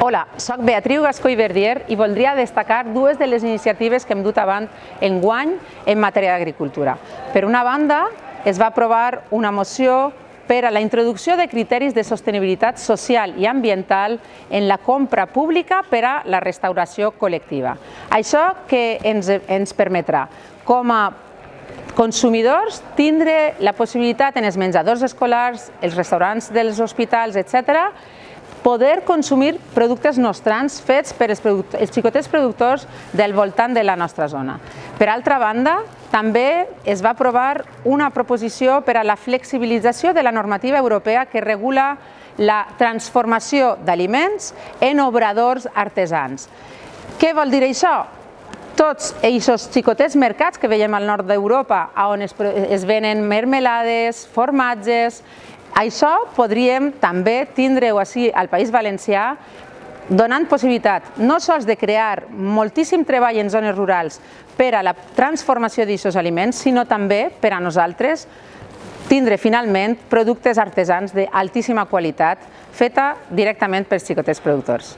Hola, soc Beatriu Gascó i Verdier i voldria destacar dues de les iniciatives que hem dut avant en guany en matèria d'agricultura. Per una banda, es va aprovar una moció per a la introducció de criteris de sostenibilitat social i ambiental en la compra pública per a la restauració col·lectiva. Això que ens, ens permetrà, com a consumidors, tindre la possibilitat en els menjadors escolars, els restaurants dels hospitals, etc., poder consumir productes nostrans fets per els, els xicotets productors del voltant de la nostra zona. Per altra banda, també es va aprovar una proposició per a la flexibilització de la normativa europea que regula la transformació d'aliments en obradors artesans. Què vol dir això? Tots aquests xicotets mercats que veiem al nord d'Europa, on es, venen mermelades, formatges, això podríem també tindre-ho així al País Valencià donant possibilitat no sols de crear moltíssim treball en zones rurals per a la transformació d'aquests aliments, sinó també per a nosaltres tindre finalment productes artesans d'altíssima qualitat feta directament pels xicotets productors.